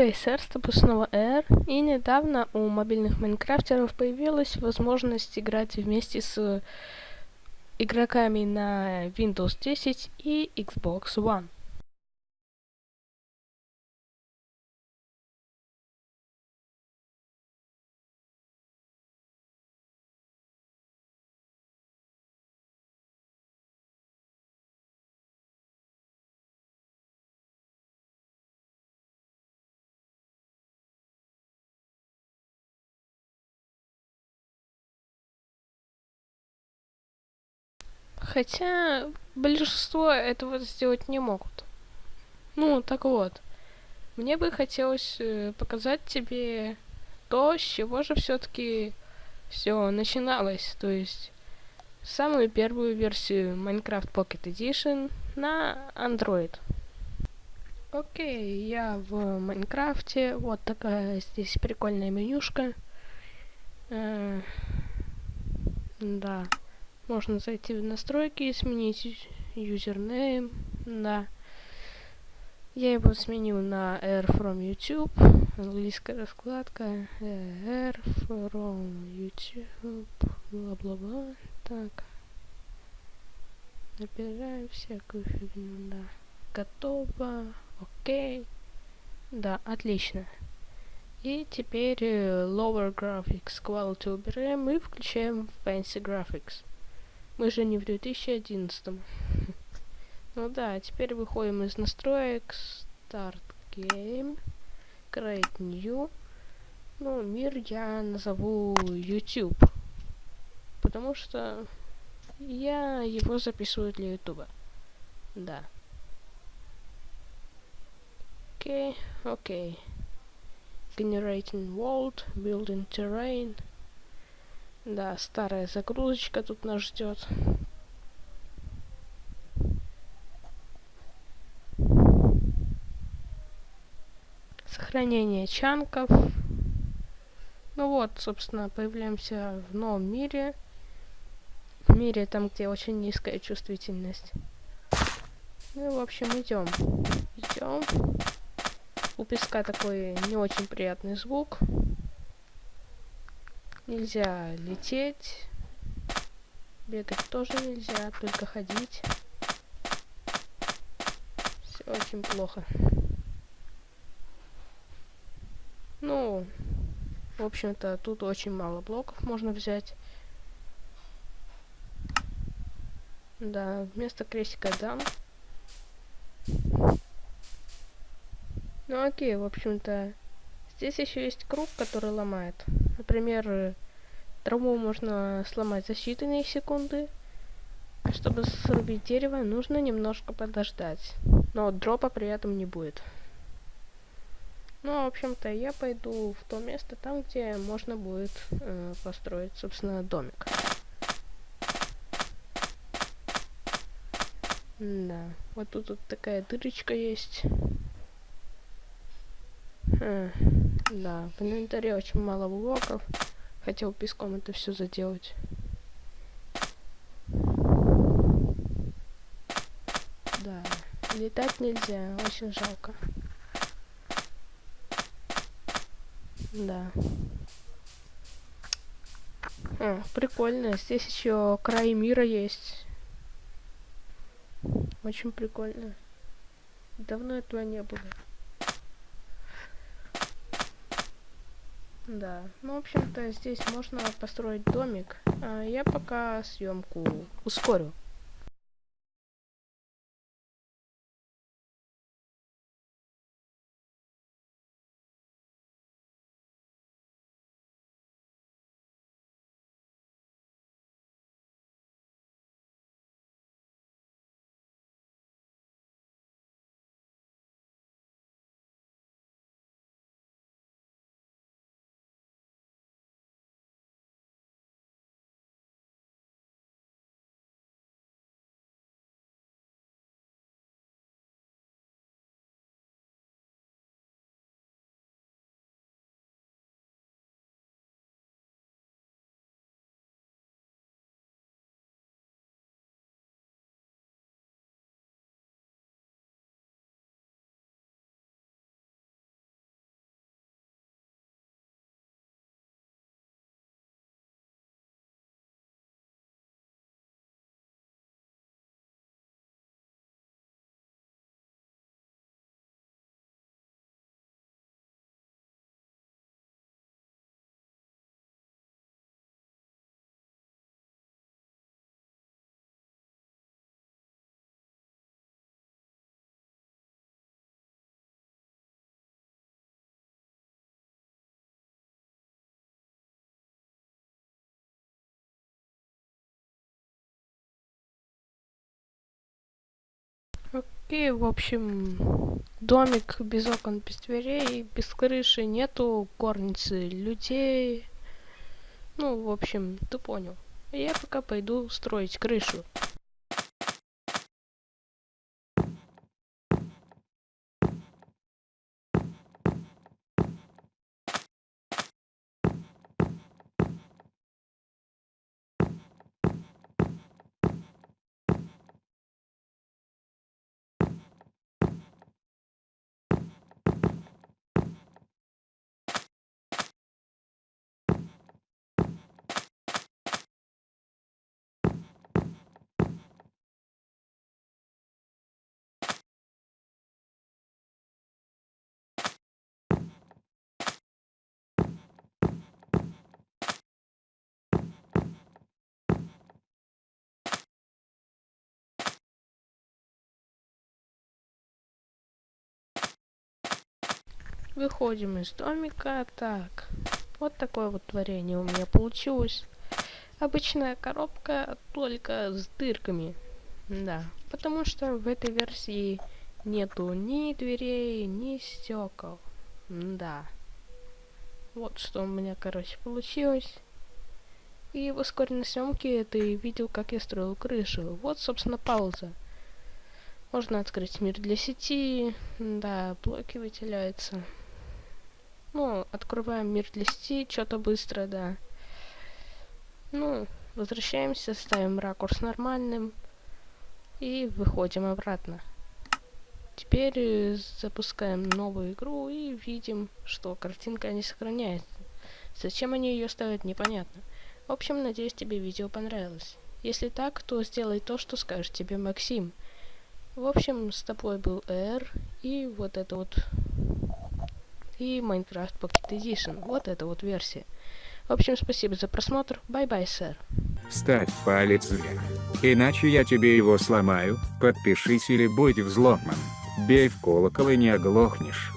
DSR, это снова R, и недавно у мобильных майнкрафтеров появилась возможность играть вместе с игроками на Windows 10 и Xbox One. Хотя большинство этого сделать не могут. Ну, так вот. Мне бы хотелось э, показать тебе то, с чего же все-таки все начиналось. То есть самую первую версию Minecraft Pocket Edition на Android. Окей, я в Майнкрафте. Вот такая здесь прикольная менюшка. Э, да. Можно зайти в настройки, сменить юзернейм, да. Я его сменил на R from YouTube, английская раскладка, R from YouTube, бла-бла-бла, так. Набираем всякую фигню, да. Готово, окей. Да, отлично. И теперь э, Lower Graphics Quality убираем и включаем Fancy Graphics. Мы же не в 2011. ну да, теперь выходим из настроек. Start Game. Create New. Ну, мир я назову YouTube. Потому что я его записываю для YouTube. Да. Окей, okay, окей. Okay. Generating world, building terrain. Да, старая загрузочка тут нас ждет. Сохранение чанков. Ну вот, собственно, появляемся в новом мире. В мире там, где очень низкая чувствительность. Ну, в общем, идем. Идем. У песка такой не очень приятный звук. Нельзя лететь. Бегать тоже нельзя, только ходить. Все очень плохо. Ну, в общем-то, тут очень мало блоков можно взять. Да, вместо крестика дам. Ну окей, в общем-то, здесь еще есть круг, который ломает. Например, траву можно сломать за считанные секунды. Чтобы срубить дерево, нужно немножко подождать. Но дропа при этом не будет. Ну, в общем-то, я пойду в то место, там, где можно будет э, построить, собственно, домик. Да, вот тут вот такая дырочка есть. Хм. Да, в инвентаре очень мало блоков. Хотел песком это все заделать. Да, летать нельзя, очень жалко. Да. А, прикольно. Здесь еще край мира есть. Очень прикольно. Давно этого не было. Да, ну, в общем-то, здесь можно построить домик. А я пока съемку ускорю. Окей, в общем, домик без окон, без дверей, без крыши, нету горницы, людей. Ну, в общем, ты понял. Я пока пойду строить крышу. Выходим из домика. Так, вот такое вот творение у меня получилось. Обычная коробка, только с дырками. Да, потому что в этой версии нету ни дверей, ни стекол. Да. Вот что у меня, короче, получилось. И в ускоренной съемке ты видел, как я строил крышу. Вот, собственно, пауза. Можно открыть мир для сети. Да, блоки выделяются. Ну, открываем мир для сети, что-то быстро, да. Ну, возвращаемся, ставим ракурс нормальным и выходим обратно. Теперь э, запускаем новую игру и видим, что картинка не сохраняется. Зачем они ее ставят, непонятно. В общем, надеюсь, тебе видео понравилось. Если так, то сделай то, что скажет тебе Максим. В общем, с тобой был Эр, и вот это вот и Minecraft Pocket Edition. Вот эта вот версия. В общем, спасибо за просмотр. Bye-bye, sir. Ставь палец вверх. Иначе я тебе его сломаю. Подпишись или будь взломан. Бей в колокол и не оглохнешь.